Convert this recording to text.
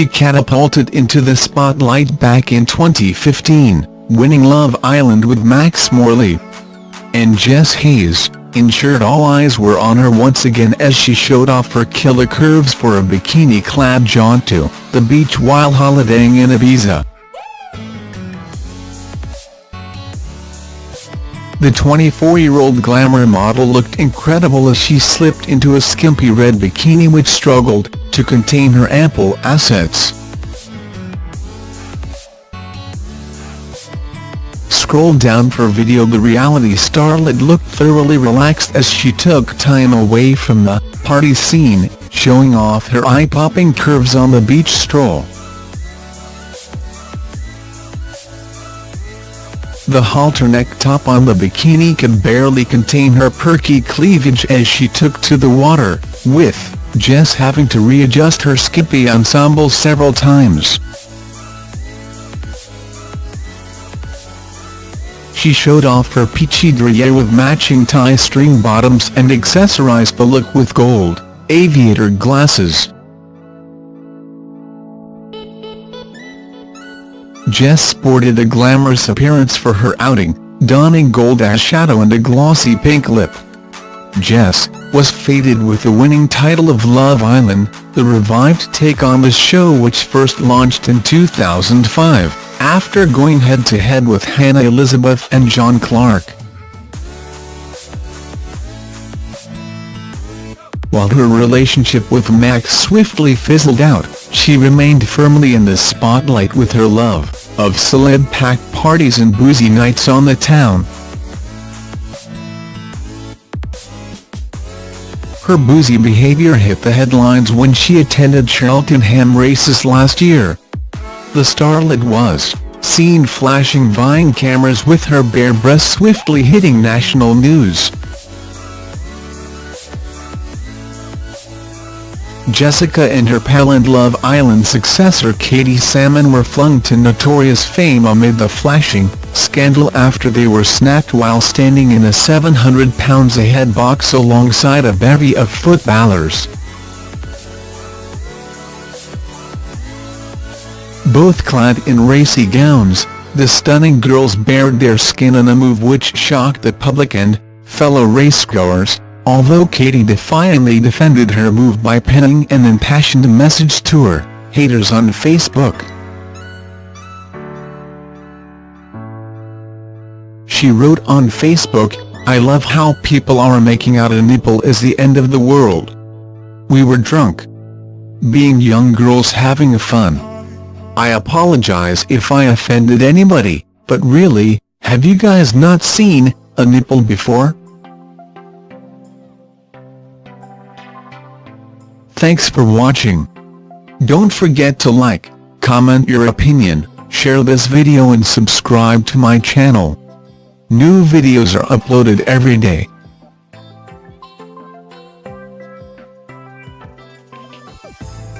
she catapulted into the spotlight back in 2015, winning Love Island with Max Morley. And Jess Hayes, ensured all eyes were on her once again as she showed off her killer curves for a bikini-clad jaunt to the beach while holidaying in Ibiza. The 24-year-old glamour model looked incredible as she slipped into a skimpy red bikini which struggled to contain her ample assets. Scroll down for video The reality starlet looked thoroughly relaxed as she took time away from the party scene, showing off her eye-popping curves on the beach stroll. The halter neck top on the bikini could barely contain her perky cleavage as she took to the water, with Jess having to readjust her skimpy ensemble several times. She showed off her peachy derriere with matching tie string bottoms and accessorized the look with gold, aviator glasses. Jess sported a glamorous appearance for her outing, donning gold eyeshadow and a glossy pink lip. Jess was fated with the winning title of Love Island, the revived take on the show which first launched in 2005, after going head-to-head -head with Hannah Elizabeth and John Clark. While her relationship with Max swiftly fizzled out, she remained firmly in the spotlight with her love of celeb-packed parties and boozy nights on the town. Her boozy behavior hit the headlines when she attended Cheltenham races last year. The starlet was seen flashing Vine cameras with her bare breasts swiftly hitting national news. Jessica and her pal and Love Island successor Katie Salmon were flung to notorious fame amid the flashing scandal after they were snapped while standing in a 700 pounds a head box alongside a bevy of footballers. Both clad in racy gowns, the stunning girls bared their skin in a move which shocked the public and fellow racegoers although Katie defiantly defended her move by penning an impassioned message to her haters on Facebook. She wrote on Facebook, I love how people are making out a nipple is the end of the world. We were drunk. Being young girls having fun. I apologize if I offended anybody, but really, have you guys not seen a nipple before? Thanks for watching. Don't forget to like, comment your opinion, share this video and subscribe to my channel. New videos are uploaded every day.